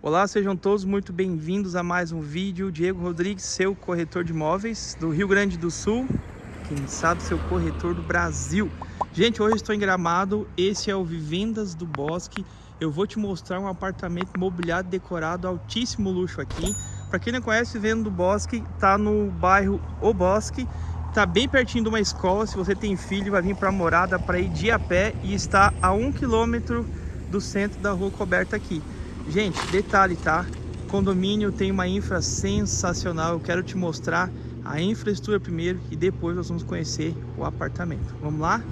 Olá, sejam todos muito bem-vindos a mais um vídeo. Diego Rodrigues, seu corretor de imóveis do Rio Grande do Sul, quem sabe seu corretor do Brasil. Gente, hoje estou em Gramado, esse é o Vivendas do Bosque. Eu vou te mostrar um apartamento mobiliado decorado, altíssimo luxo aqui. Para quem não conhece, Vivenda do Bosque, tá no bairro O Bosque, tá bem pertinho de uma escola. Se você tem filho, vai vir para a morada para ir de a pé e está a um quilômetro do centro da rua coberta aqui. Gente, detalhe, tá? Condomínio tem uma infra sensacional. Eu quero te mostrar a infraestrutura primeiro e depois nós vamos conhecer o apartamento. Vamos lá?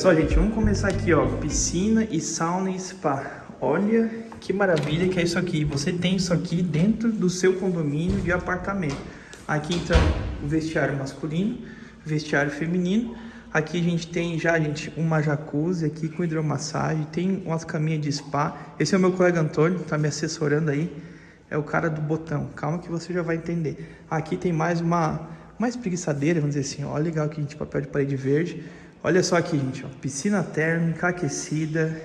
Só, gente, vamos começar aqui, ó, piscina e sauna e spa. Olha que maravilha que é isso aqui. Você tem isso aqui dentro do seu condomínio de apartamento. Aqui, então, o vestiário masculino, vestiário feminino. Aqui a gente tem já, gente, uma jacuzzi aqui com hidromassagem, tem umas caminhas de spa. Esse é o meu colega Antônio, tá me assessorando aí. É o cara do botão. Calma que você já vai entender. Aqui tem mais uma, uma espreguiçadeira, vamos dizer assim. Olha legal aqui, gente, papel de parede verde. Olha só aqui, gente, ó, piscina térmica aquecida.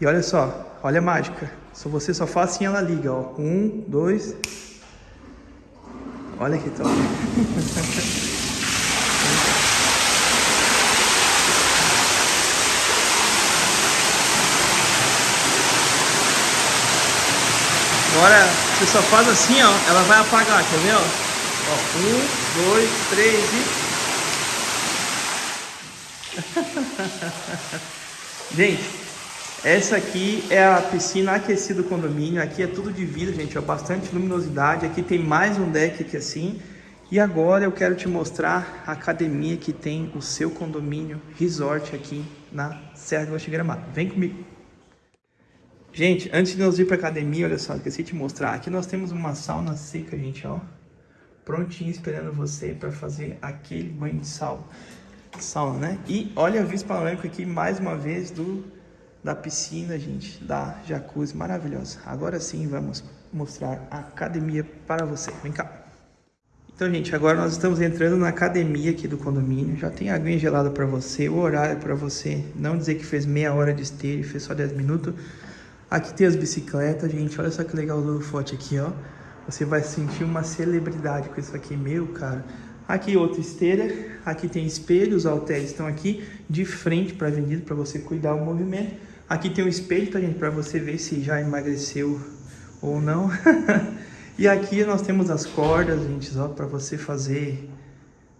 E olha só, olha a mágica. Se você só faz assim, ela liga, ó. Um, dois. Olha que top. Agora, você só faz assim, ó, ela vai apagar, quer ver, ó? ó um, dois, três e... gente, essa aqui é a piscina aquecida do condomínio. Aqui é tudo de vidro, gente, ó, bastante luminosidade. Aqui tem mais um deck aqui assim. E agora eu quero te mostrar a academia que tem o seu condomínio resort aqui na Serra do Oeste Gramado. Vem comigo. Gente, antes de nós ir para academia, olha só, esqueci de te mostrar. Aqui nós temos uma sauna seca, gente, ó. Prontinho esperando você para fazer aquele banho de sal sauna, né? E olha a vista panorâmica aqui, mais uma vez, do, da piscina, gente, da jacuzzi maravilhosa. Agora sim, vamos mostrar a academia para você. Vem cá. Então, gente, agora nós estamos entrando na academia aqui do condomínio. Já tem aguinha gelada para você, o horário para você não dizer que fez meia hora de esteira e fez só 10 minutos. Aqui tem as bicicletas, gente. Olha só que legal o forte aqui, ó. Você vai sentir uma celebridade com isso aqui, meu, cara. Aqui outra esteira, aqui tem espelho, os halteres estão aqui de frente para a avenida para você cuidar o movimento. Aqui tem um espelho, tá gente, para você ver se já emagreceu ou não. e aqui nós temos as cordas, gente, ó, para você fazer,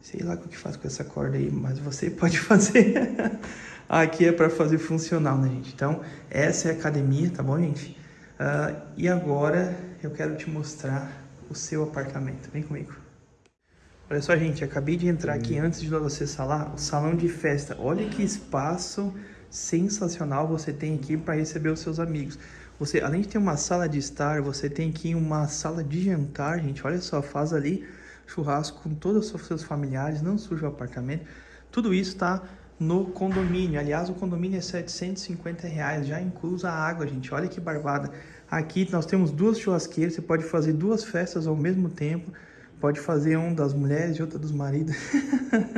sei lá o que faz com essa corda aí, mas você pode fazer. aqui é para fazer funcional, né, gente? Então, essa é a academia, tá bom, gente? Uh, e agora eu quero te mostrar o seu apartamento. Vem comigo. Olha só, gente, acabei de entrar aqui antes de nós acessar lá, o salão de festa. Olha que espaço sensacional você tem aqui para receber os seus amigos. Você, além de ter uma sala de estar, você tem aqui uma sala de jantar, gente. Olha só, faz ali churrasco com todos os seus familiares, não suja o apartamento. Tudo isso tá no condomínio. Aliás, o condomínio é 750 reais, já inclusa a água, gente. Olha que barbada. Aqui nós temos duas churrasqueiras, você pode fazer duas festas ao mesmo tempo. Pode fazer um das mulheres e outra dos maridos,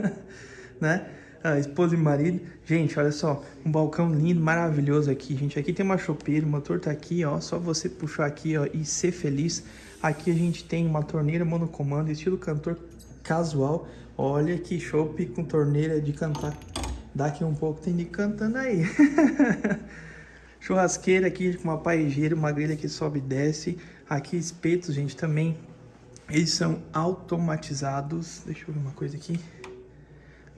né? A esposa e marido. Gente, olha só, um balcão lindo, maravilhoso aqui, gente. Aqui tem uma chopeira, o motor tá aqui, ó. Só você puxar aqui, ó, e ser feliz. Aqui a gente tem uma torneira monocomando, estilo cantor casual. Olha que chope com torneira de cantar. Daqui um pouco tem de cantando aí. Churrasqueira aqui com uma paejeira, uma grelha que sobe e desce. Aqui espetos, gente, também. Eles são automatizados. Deixa eu ver uma coisa aqui.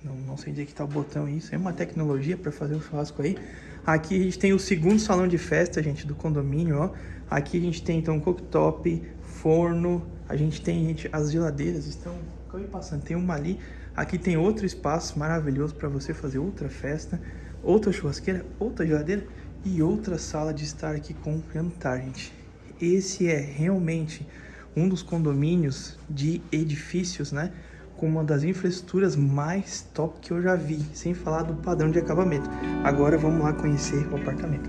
Não, não sei onde é que tá o botão isso. É uma tecnologia para fazer um churrasco aí. Aqui a gente tem o segundo salão de festa, gente, do condomínio, ó. Aqui a gente tem, então, cooktop, forno. A gente tem, gente, as geladeiras estão... Acabei passando, tem uma ali. Aqui tem outro espaço maravilhoso para você fazer outra festa. Outra churrasqueira, outra geladeira e outra sala de estar aqui com jantar, gente. Esse é realmente um dos condomínios de edifícios, né? Com uma das infraestruturas mais top que eu já vi, sem falar do padrão de acabamento. Agora vamos lá conhecer o apartamento.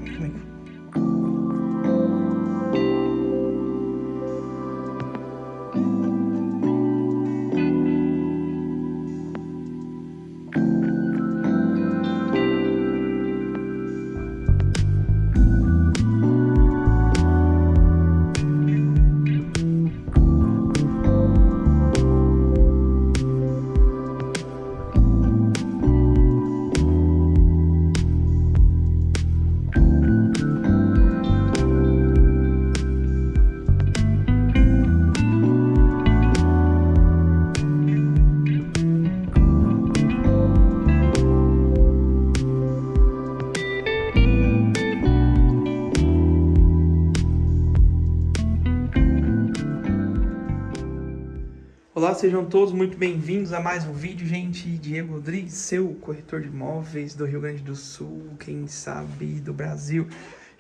Olá, sejam todos muito bem-vindos a mais um vídeo, gente. Diego Rodrigues, seu corretor de imóveis do Rio Grande do Sul, quem sabe do Brasil.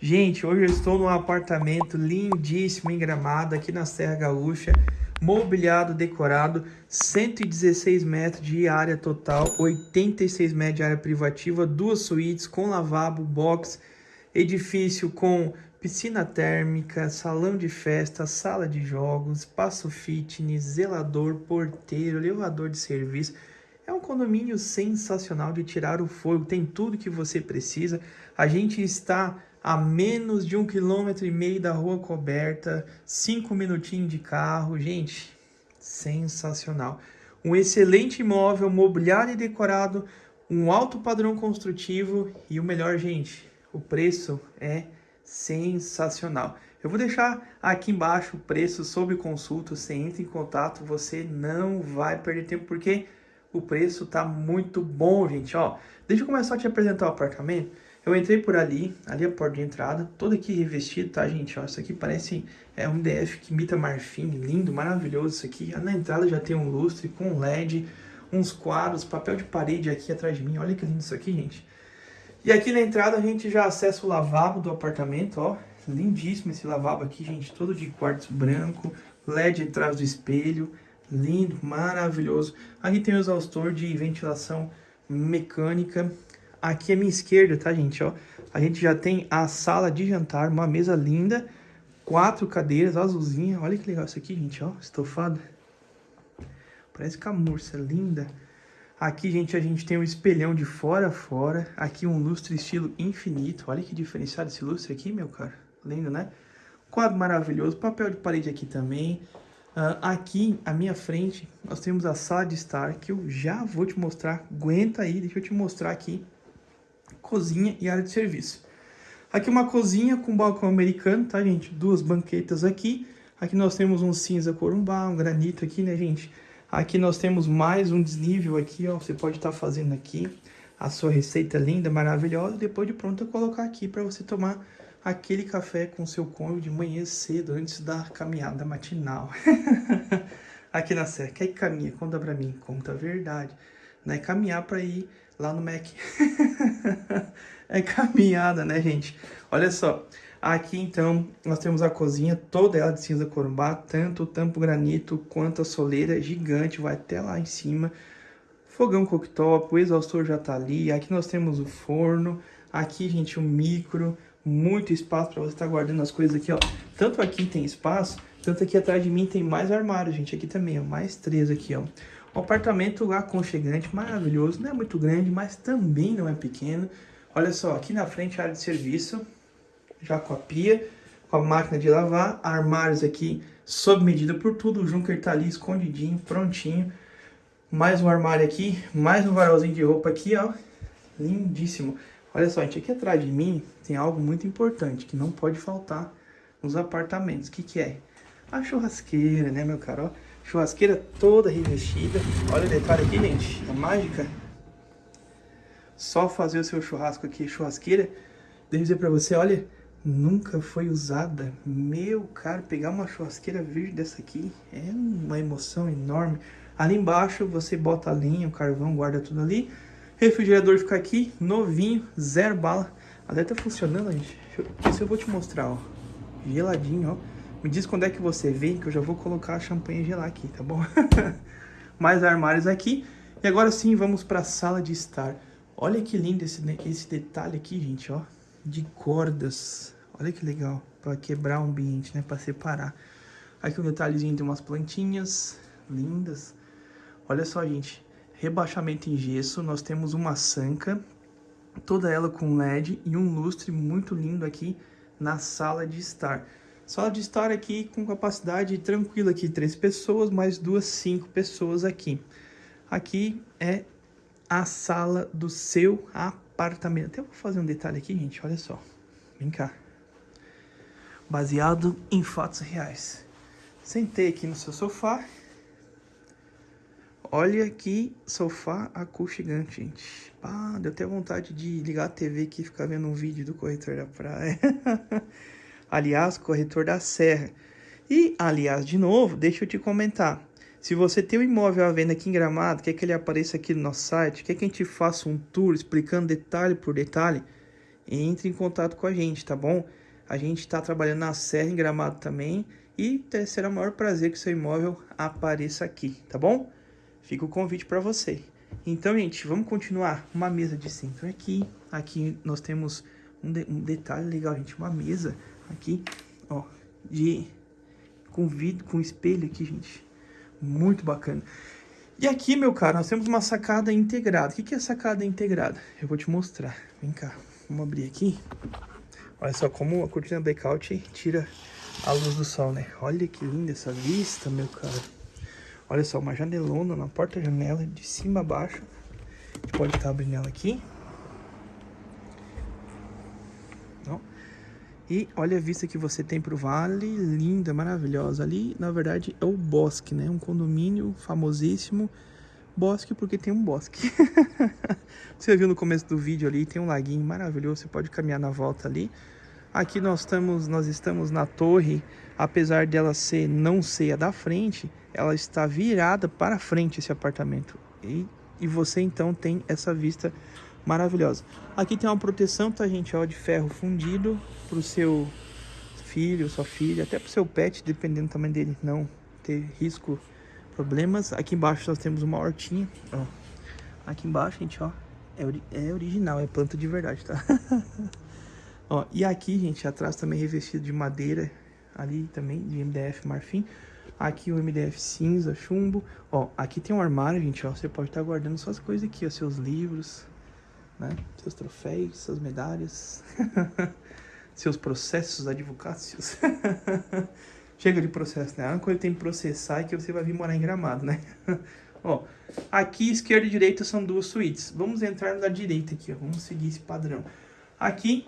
Gente, hoje eu estou num apartamento lindíssimo em Gramado, aqui na Serra Gaúcha, mobiliado, decorado, 116 metros de área total, 86 metros de área privativa, duas suítes com lavabo, box, edifício com piscina térmica, salão de festa, sala de jogos, espaço fitness, zelador, porteiro, elevador de serviço. É um condomínio sensacional de tirar o fogo, tem tudo que você precisa. A gente está a menos de um quilômetro e meio da rua coberta, cinco minutinhos de carro, gente, sensacional. Um excelente imóvel, mobiliário e decorado, um alto padrão construtivo e o melhor, gente, o preço é sensacional. Eu vou deixar aqui embaixo o preço sobre consulta, você entra em contato, você não vai perder tempo, porque o preço tá muito bom, gente, ó. Deixa eu começar a te apresentar o apartamento. Eu entrei por ali, ali a porta de entrada, todo aqui revestido, tá, gente? Ó, isso aqui parece é um DF que imita marfim, lindo, maravilhoso isso aqui. Na entrada já tem um lustre com LED, uns quadros, papel de parede aqui atrás de mim. Olha que lindo isso aqui, gente. E aqui na entrada a gente já acessa o lavabo do apartamento, ó. Lindíssimo esse lavabo aqui, gente, todo de quartzo branco, LED atrás do espelho, lindo, maravilhoso. Aqui tem o exaustor de ventilação mecânica. Aqui à minha esquerda, tá, gente, ó. A gente já tem a sala de jantar, uma mesa linda, quatro cadeiras azulzinha. Olha que legal isso aqui, gente, ó, estofado. Parece camurça, linda. Aqui, gente, a gente tem um espelhão de fora a fora. Aqui um lustre estilo infinito. Olha que diferenciado esse lustre aqui, meu cara. Lindo, né? Quadro maravilhoso. Papel de parede aqui também. Uh, aqui, à minha frente, nós temos a sala de estar, que eu já vou te mostrar. Aguenta aí, deixa eu te mostrar aqui. Cozinha e área de serviço. Aqui uma cozinha com balcão americano, tá, gente? Duas banquetas aqui. Aqui nós temos um cinza corumbá, um granito aqui, né, gente? Aqui nós temos mais um desnível aqui, ó. Você pode estar tá fazendo aqui a sua receita linda, maravilhosa. Depois de pronto, colocar aqui para você tomar aquele café com seu cônjuge de manhã cedo, antes da caminhada matinal. aqui na Serra. Quer que caminha? Conta pra mim. Conta a verdade. Não é caminhar para ir lá no Mac. é caminhada, né, gente? Olha só. Aqui, então, nós temos a cozinha, toda ela de cinza corumbá, tanto o tampo granito quanto a soleira gigante, vai até lá em cima. fogão cooktop, o exaustor já tá ali, aqui nós temos o forno, aqui, gente, o micro, muito espaço para você estar tá guardando as coisas aqui, ó. Tanto aqui tem espaço, tanto aqui atrás de mim tem mais armário, gente, aqui também, ó, mais três aqui, ó. Um apartamento aconchegante, maravilhoso, não é muito grande, mas também não é pequeno. Olha só, aqui na frente área de serviço, já com a pia, com a máquina de lavar, armários aqui sob medida por tudo, o Junker tá ali escondidinho, prontinho. Mais um armário aqui, mais um varalzinho de roupa aqui, ó, lindíssimo. Olha só, gente, aqui atrás de mim tem algo muito importante que não pode faltar nos apartamentos. O que que é? A churrasqueira, né, meu caro? Churrasqueira toda revestida. Olha o detalhe aqui, gente, a mágica. Só fazer o seu churrasco aqui, churrasqueira. Deixa eu dizer pra você, olha, nunca foi usada. Meu caro, pegar uma churrasqueira verde dessa aqui é uma emoção enorme. Ali embaixo você bota a linha, o carvão, guarda tudo ali. Refrigerador fica aqui, novinho, zero bala. Até tá funcionando, gente. Isso eu vou te mostrar, ó. Geladinho, ó. Me diz quando é que você vem, que eu já vou colocar a champanhe gelar aqui, tá bom? Mais armários aqui. E agora sim, vamos para a sala de estar. Olha que lindo esse, esse detalhe aqui, gente, ó. De cordas. Olha que legal, para quebrar o ambiente, né, para separar. Aqui um detalhezinho de umas plantinhas lindas. Olha só, gente, rebaixamento em gesso, nós temos uma sanca, toda ela com LED e um lustre muito lindo aqui na sala de estar. Sala de estar aqui com capacidade tranquila aqui, três pessoas, mais duas, cinco pessoas aqui. Aqui é a sala do seu apartamento. Até vou fazer um detalhe aqui, gente, olha só. Vem cá baseado em fatos reais. Sentei aqui no seu sofá. Olha que sofá aconchegante, gente. Ah, deu até vontade de ligar a TV aqui e ficar vendo um vídeo do corretor da praia. aliás, corretor da serra. E, aliás, de novo, deixa eu te comentar. Se você tem um imóvel à venda aqui em Gramado, quer que ele apareça aqui no nosso site, quer que a gente faça um tour explicando detalhe por detalhe, entre em contato com a gente, tá bom? A gente está trabalhando na Serra em Gramado também e será o maior prazer que seu imóvel apareça aqui, tá bom? Fica o convite para você. Então, gente, vamos continuar. Uma mesa de centro aqui. Aqui nós temos um, de, um detalhe legal, gente. Uma mesa aqui, ó, de com vidro, com espelho aqui, gente. Muito bacana. E aqui, meu caro, nós temos uma sacada integrada. O que é sacada integrada? Eu vou te mostrar. Vem cá, vamos abrir aqui. Olha só como a cortina blackout tira a luz do sol, né? Olha que linda essa vista, meu cara. Olha só, uma janelona na porta-janela, de cima a baixo. A gente pode estar abrindo ela aqui. Não. E olha a vista que você tem pro vale, linda, maravilhosa. Ali, na verdade, é o bosque, né? Um condomínio famosíssimo. Bosque porque tem um bosque. você viu no começo do vídeo ali, tem um laguinho maravilhoso, você pode caminhar na volta ali. Aqui nós estamos, nós estamos na torre, apesar dela ser não ser a da frente, ela está virada para frente esse apartamento. E, e você então tem essa vista maravilhosa. Aqui tem uma proteção, tá gente, ó, de ferro fundido para o seu filho, sua filha, até para o seu pet, dependendo do tamanho dele, não ter risco problemas. Aqui embaixo nós temos uma hortinha, ó. Aqui embaixo, gente, ó, é, ori é original, é planta de verdade, tá? ó, e aqui, gente, atrás também revestido de madeira, ali também, de MDF marfim. Aqui o MDF cinza, chumbo. Ó, aqui tem um armário, gente, ó, você pode estar guardando suas coisas aqui, ó, seus livros, né? Seus troféus, suas medalhas, seus processos advocácios. Chega de processo, né? A única coisa que tem que processar é que você vai vir morar em Gramado, né? ó, aqui esquerda e direita são duas suítes. Vamos entrar na direita aqui, ó. Vamos seguir esse padrão. Aqui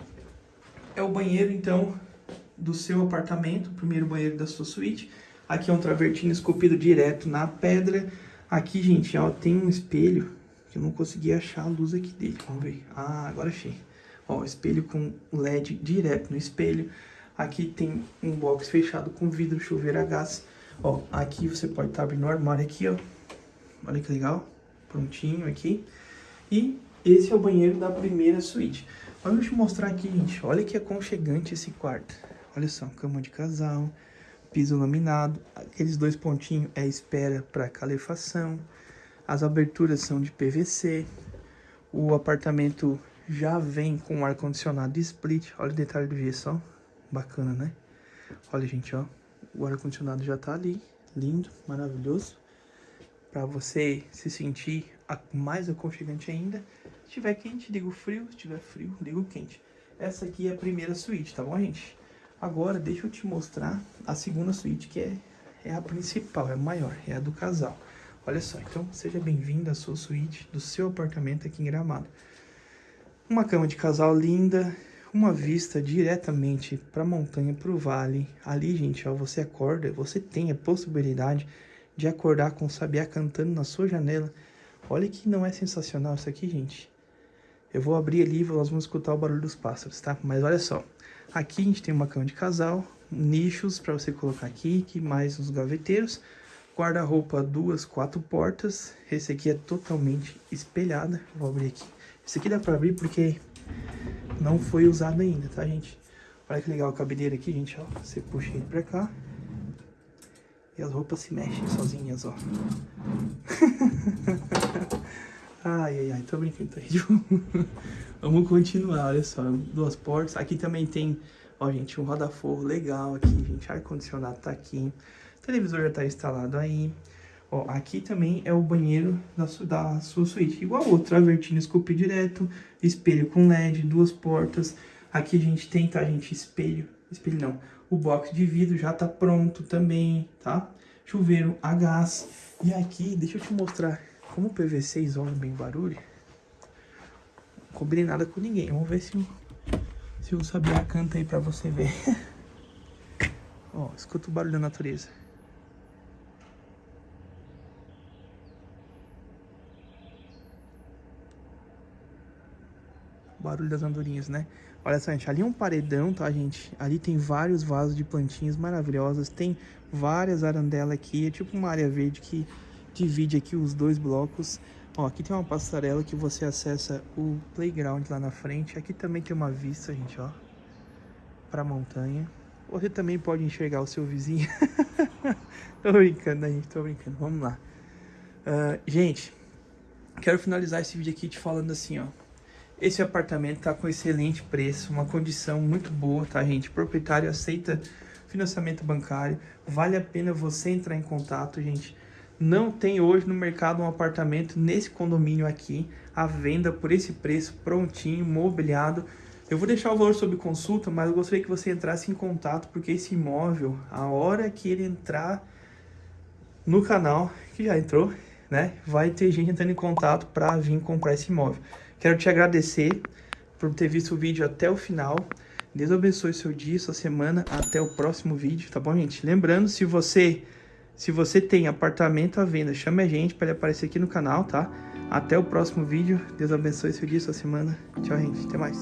é o banheiro, então, do seu apartamento. Primeiro banheiro da sua suíte. Aqui é um travertino esculpido direto na pedra. Aqui, gente, ó, tem um espelho que eu não consegui achar a luz aqui dele. Vamos ver. Ah, agora achei. Ó, espelho com LED direto no espelho. Aqui tem um box fechado com vidro, chuveiro a gás. Ó, aqui você pode estar tá abrindo o armário aqui, ó. Olha que legal. Prontinho aqui. E esse é o banheiro da primeira suíte. Deixa eu mostrar aqui, gente. Olha que aconchegante esse quarto. Olha só, cama de casal, piso laminado. Aqueles dois pontinhos é espera para calefação. As aberturas são de PVC. O apartamento já vem com ar-condicionado split. Olha o detalhe do gesso, ó. Bacana, né? Olha, gente, ó. O ar-condicionado já tá ali. Lindo, maravilhoso. Pra você se sentir mais aconchegante ainda. Se tiver quente, liga o frio. Se tiver frio, liga o quente. Essa aqui é a primeira suíte, tá bom, gente? Agora, deixa eu te mostrar a segunda suíte, que é, é a principal, é a maior, é a do casal. Olha só, então seja bem-vindo à sua suíte do seu apartamento aqui em Gramado. Uma cama de casal linda, uma vista diretamente para a montanha, para o vale. Ali, gente, ó, você acorda, você tem a possibilidade de acordar com o sabiá cantando na sua janela. Olha que não é sensacional isso aqui, gente. Eu vou abrir ali e nós vamos escutar o barulho dos pássaros, tá? Mas olha só, aqui a gente tem uma cama de casal, nichos para você colocar aqui, que mais os gaveteiros guarda-roupa duas, quatro portas. Esse aqui é totalmente espelhada. Vou abrir aqui. Esse aqui dá pra abrir porque não foi usado ainda, tá, gente? Olha que legal a cabeleira aqui, gente, ó. Você puxa ele pra cá. E as roupas se mexem sozinhas, ó. ai, ai, ai, tô brincando, tá? Vamos continuar, olha só. Duas portas. Aqui também tem, ó, gente, um roda-forro legal aqui, gente. Ar-condicionado tá aqui televisor já está instalado aí. Ó, aqui também é o banheiro da, su da sua suíte, igual outro, travertino scoop direto, espelho com LED, duas portas. Aqui a gente tem, tá, gente, espelho, espelho não, o box de vidro já tá pronto também, tá? Chuveiro a gás. E aqui, deixa eu te mostrar como o PVC isola bem barulho. Não combinei nada com ninguém, vamos ver se, se o Sabiá canta aí pra você ver. Ó, escuta o barulho da natureza. Barulho das andorinhas, né? Olha só, gente, ali é um paredão, tá, gente? Ali tem vários vasos de plantinhas maravilhosas, tem várias arandelas aqui, é tipo uma área verde que divide aqui os dois blocos. Ó, aqui tem uma passarela que você acessa o playground lá na frente. Aqui também tem uma vista, gente, ó, pra montanha. Você também pode enxergar o seu vizinho. tô brincando, né, gente? Tô brincando. Vamos lá. Uh, gente, quero finalizar esse vídeo aqui te falando assim, ó. Esse apartamento tá com excelente preço, uma condição muito boa, tá, gente? O proprietário aceita financiamento bancário. Vale a pena você entrar em contato, gente. Não tem hoje no mercado um apartamento nesse condomínio aqui, à venda por esse preço, prontinho, mobiliado. Eu vou deixar o valor sob consulta, mas eu gostaria que você entrasse em contato, porque esse imóvel, a hora que ele entrar no canal, que já entrou, né, vai ter gente entrando em contato para vir comprar esse imóvel. Quero te agradecer por ter visto o vídeo até o final. Deus abençoe seu dia, sua semana. Até o próximo vídeo, tá bom, gente? Lembrando, se você, se você tem apartamento à venda, chame a gente para ele aparecer aqui no canal, tá? Até o próximo vídeo. Deus abençoe seu dia, sua semana. Tchau, gente. Até mais.